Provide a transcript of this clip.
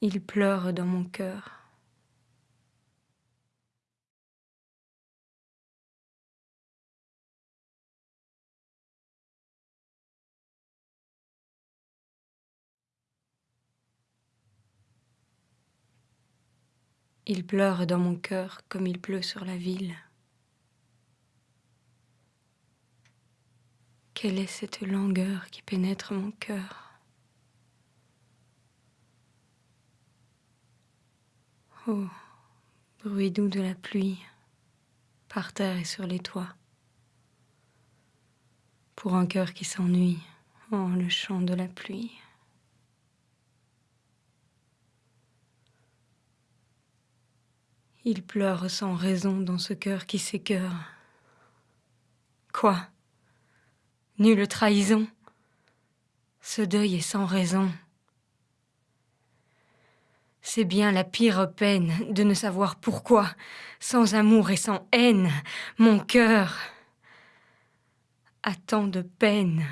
Il pleure dans mon cœur. Il pleure dans mon cœur comme il pleut sur la ville. Quelle est cette langueur qui pénètre mon cœur? Oh, bruit doux de la pluie, par terre et sur les toits. Pour un cœur qui s'ennuie, oh, le chant de la pluie. Il pleure sans raison dans ce cœur qui s'écœure. Quoi? Nulle trahison? Ce deuil est sans raison. C'est bien la pire peine de ne savoir pourquoi, sans amour et sans haine, mon cœur a tant de peine.